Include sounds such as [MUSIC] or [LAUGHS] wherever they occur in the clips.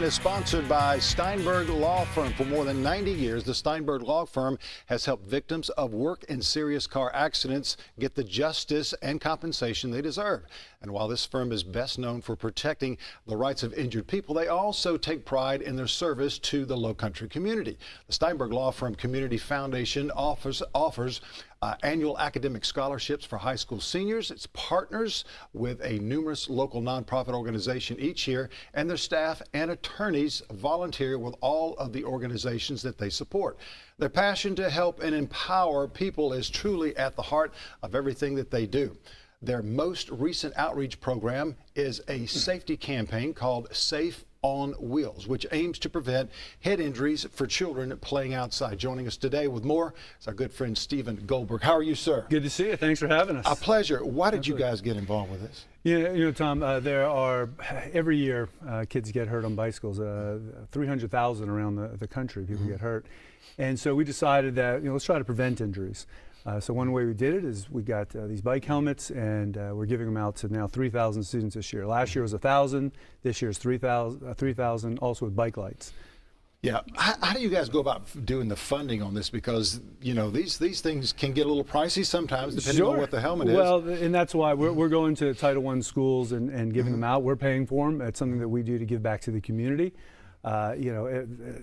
segment is sponsored by Steinberg Law Firm. For more than 90 years, the Steinberg Law Firm has helped victims of work and serious car accidents get the justice and compensation they deserve. And while this firm is best known for protecting the rights of injured people, they also take pride in their service to the low country community. The Steinberg Law Firm Community Foundation offers, offers uh, annual academic scholarships for high school seniors. It's partners with a numerous local nonprofit organization each year, and their staff and attorneys volunteer with all of the organizations that they support. Their passion to help and empower people is truly at the heart of everything that they do. Their most recent outreach program is a safety campaign called Safe on Wheels, which aims to prevent head injuries for children playing outside. Joining us today with more is our good friend Stephen Goldberg. How are you, sir? Good to see you. Thanks for having us. A pleasure. Why did you guys get involved with this? Yeah, you know, Tom, uh, there are every year uh, kids get hurt on bicycles. Uh, 300,000 around the, the country, people mm -hmm. get hurt. And so we decided that, you know, let's try to prevent injuries. Uh, so one way we did it is we got uh, these bike helmets and uh, we're giving them out to now 3,000 students this year. Last year was 1,000, this year is 3,000, uh, 3, also with bike lights. Yeah, how, how, do you guys go about doing the funding on this? Because you know these these things can get a little pricey sometimes, depending sure. on what the helmet well, is. Well, and that's why we're, we're going to Title I schools and, and giving mm -hmm. them out. We're paying for them. It's something that we do to give back to the community. Uh, you know,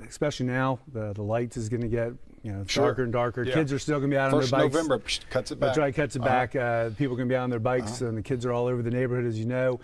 especially now, the, the lights is going to get you know sure. darker and darker. Yeah. Kids are still going to be out First on their bikes. November cuts it back. That's right, cuts it uh -huh. back. Uh, people are going to be on their bikes, -huh. and the kids are all over the neighborhood, as you know.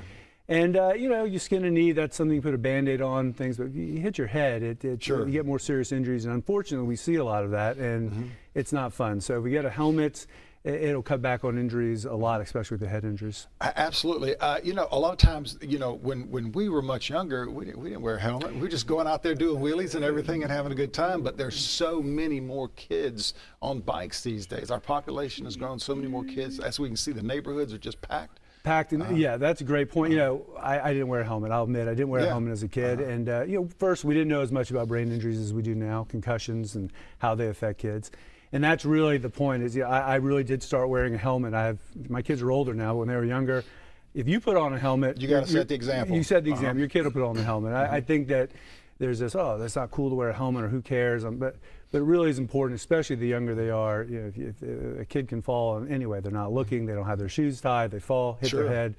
And uh, you know, you skin a knee, that's something you put a band-aid on, things, but you hit your head, it, it sure. you get more serious injuries, and unfortunately we see a lot of that, and mm -hmm. it's not fun. So if we get a helmet, it'll cut back on injuries a lot, especially with the head injuries. Absolutely. Uh, you know, a lot of times, you know, when, when we were much younger, we didn't, we didn't wear a helmet. We were just going out there doing wheelies and everything and having a good time. But there's so many more kids on bikes these days. Our population has grown so many more kids. As we can see, the neighborhoods are just packed. Packed, and uh, yeah, that's a great point. You know, I, I, didn't wear a helmet. I'll admit, I didn't wear yeah. a helmet as a kid. Uh -huh. And uh, you know, first we didn't know as much about brain injuries as we do now, concussions and how they affect kids and that's really the point. Is yeah, I, I, really did start wearing a helmet. I have my kids are older now. When they were younger, if you put on a helmet, you got to set the example. You set the uh -huh. example. Your kid will put on the helmet. I, I, think that there's this. Oh, that's not cool to wear a helmet, or who cares? Um, but but it really is important, especially the younger they are. You know, if, if a kid can fall anyway, they're not looking. They don't have their shoes tied. They fall, hit sure. their head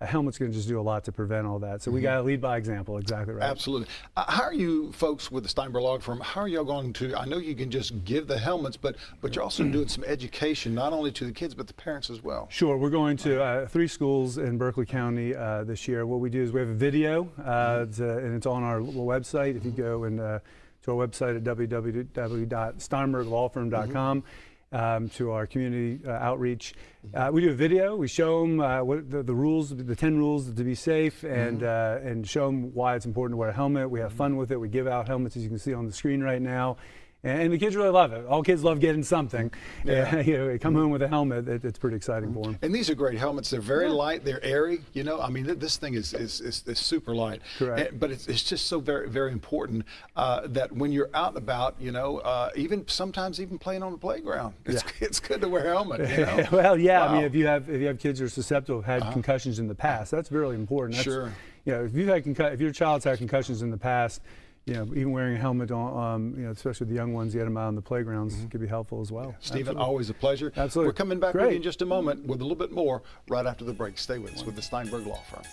a helmet's going to just do a lot to prevent all that. So mm -hmm. we mm-hmm. got to lead by example. Exactly right. Absolutely. Uh, how are you folks with the Steinberg Law Firm? How are y'all going to? I know you can just give the helmets, but but you're also doing some education, not only to the kids but the parents as well. Sure. We're going to uh, three schools in Berkeley County uh, this year. What we do is we have a video, mm -hmm. to, and it's on our website. If you go and uh, to our website at www.steinberglawfirm.com. Mm -hmm um, to our community uh, outreach. Uh, we do a video. We show them uh, what the, the, rules, the 10 rules to be safe, and mm -hmm. and show them why it's important to wear a helmet. We have fun with it. We give out helmets, as you can see on the screen right now. And the kids really love it. All kids love getting something. Yeah. [LAUGHS] you know, come home with a helmet, it, it's pretty exciting for them. And these are great helmets. They're very yeah. light. They're airy. You know, I mean, th this thing is, is, is, is super light. Correct. And, but it's, it's just so very, very important uh, that when you're out and about, you know, uh, even sometimes even playing on the playground, it's, yeah. [LAUGHS] it's good to wear a helmet. You know? [LAUGHS] well, yeah. Wow. I mean, if you have if you have kids who are susceptible, have had uh -huh. concussions in the past, that's really important. That's, sure. You know, if you've had if your child's had concussions in the past, you know, even wearing a helmet on, um, you know, especially the young ones, get them out on the playgrounds mm -hmm. could be helpful as well. Stephen, always a pleasure. Absolutely. We're coming back Great. with you in just a moment with a little bit more right after the break. Stay with us with the Steinberg Law Firm.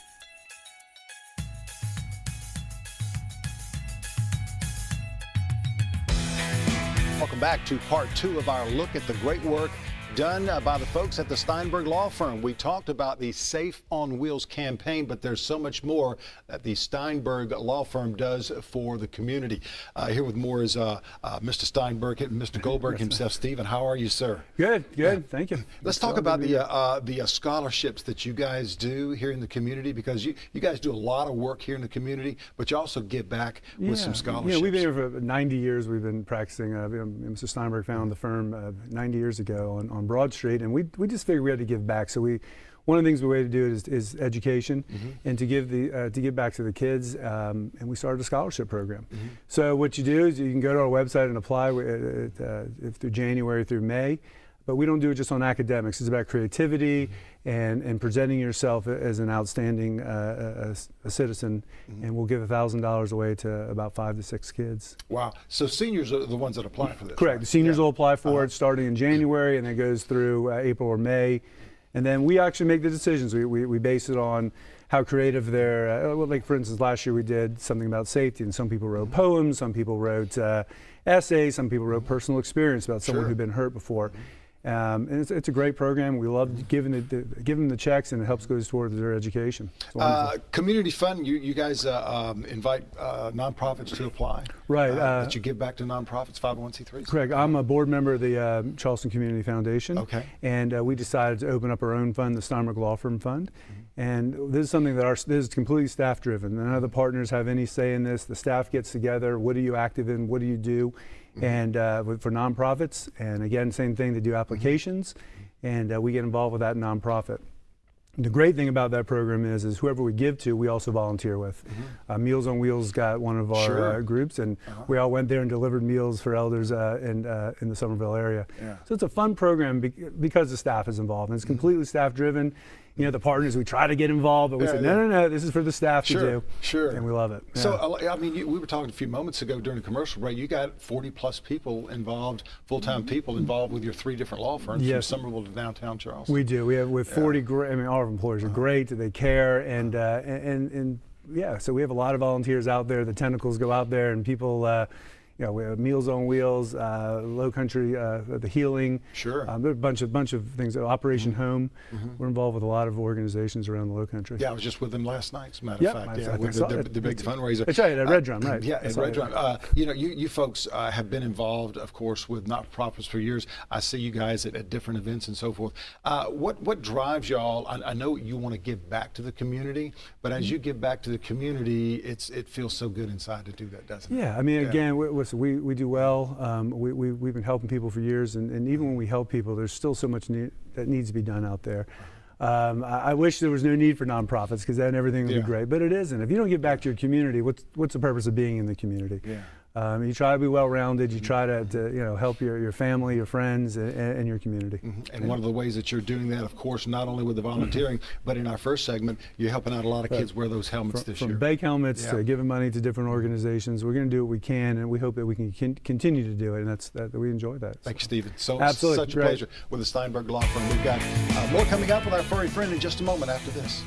Welcome back to part two of our look at the great work done uh, by the folks at the Steinberg Law Firm. We talked about the Safe on Wheels campaign, but there's so much more that the Steinberg Law Firm does for the community. Uh, here with more is uh, uh Mr. Steinberg and Mr. Goldberg himself. [LAUGHS] Stephen, how are you, sir? Good, good. Thank you. Let's talk about the uh, the scholarships that you guys do here in the community because you, you guys do a lot of work here in the community, but you also give back with some scholarships. Yeah, we've been here for 90 years. We've been practicing. Mr. Steinberg founded the firm 90 years ago on, on Broad Street, and we, we just figured we had to give back. So we, one of the things we way to do it is, is education mm -hmm. and to give the uh, to give back to the kids. Um, and we started a scholarship program. Mm -hmm. So what you do is you can go to our website and apply uh, uh, through January through May. But we don't do it just on academics. It's about creativity and, and presenting yourself as an outstanding uh, a, a citizen. And we'll give $1,000 away to about five to six kids. Wow. So seniors are the ones that apply for this. Correct. right? The seniors Yeah. will apply for Uh-huh. it starting in January and then it goes through uh, April or May. And then we actually make the decisions. We, we, we base it on how creative they're. Uh, well, like, for instance, last year we did something about safety, and some people wrote poems, some people wrote uh, essays, some people wrote personal experience about someone Sure. who'd been hurt before. Um, and it's, it's a great program. We love giving it, the, giving them the checks, and it helps goes towards their education. Uh, community fund, you, you guys uh, um, invite uh, nonprofits to apply. Right, Uh, uh, that you give back to nonprofits, 501c3s? Correct. I'm a board member of the uh, Charleston Community Foundation. Okay. And uh, we decided to open up our own fund, the Steinberg Law Firm Fund. Mm-hmm. And this is something that our this is completely staff driven. None of the partners have any say in this. The staff gets together. What are you active in? What do you do? Mm-hmm. And uh, for nonprofits, and again, same thing. They do applications, Mm-hmm. and uh, we get involved with that nonprofit. The great thing about that program is, is whoever we give to, we also volunteer with. Uh, Meals on Wheels got one of our Mm-hmm. Sure. uh, groups, and we all went there and delivered meals for elders uh, in uh, in the Summerville area. Yeah. So it's a fun program bec- because the staff is involved. And it's completely staff driven. You know, the partners we try to get involved, but we Yeah, said no, no, no. This is for the staff Sure, to do. sure. And we love it. So, Yeah. uh, I mean, you, we were talking a few moments ago during the commercial break. You got 40 plus people involved, full-time people involved with your three different law firms Yes. from Summerville to downtown Charleston. We do. We have with 40 great. I mean, our employers are great. They care, and uh, and and yeah. So we have a lot of volunteers out there. The tentacles go out there, and people. Uh, you know, we have Meals on Wheels, uh, Low Country, uh, the Healing. Sure. Um, there are a bunch of bunch of things. Operation Home. We're involved with a lot of organizations around the Low Country. yeah, I was just with them last night, as a matter Yep, of fact. Yeah, with the, the, the big fundraiser. That's right, at Red Drum, right. Yeah, at Red. Drum. Uh, you know, you, you folks uh, have been involved, of course, with not-for-profits for years. I see you guys at, at different events and so forth. Uh, what what drives y'all? I, I know you want to give back to the community, but as you give back to the community, it's it feels so good inside to do that, doesn't it? Yeah, I mean, Yeah. again, we, listen, we, we do well. Um, we, we, we've been helping people for years, and, and even when we help people, there's still so much need, that needs to be done out there. Um, I, I wish there was no need for nonprofits because then everything would Yeah. be great, but it isn't. If you don't give back to your community, what's, what's the purpose of being in the community? Yeah. Um, you try to be well-rounded. You try to, to you know help your, your family, your friends, and, and your community. And one of the ways that you're doing that, of course, not only with the volunteering, but in our first segment, you're helping out a lot of kids wear those helmets From, this from year. From bake helmets Yeah. to giving money to different organizations, we're going to do what we can, and we hope that we can con- continue to do it, and that's that, that we enjoy that. Thank you, Stephen. So Absolutely. such a pleasure with the Steinberg Law Firm. We've got uh, more coming up with our furry friend in just a moment after this.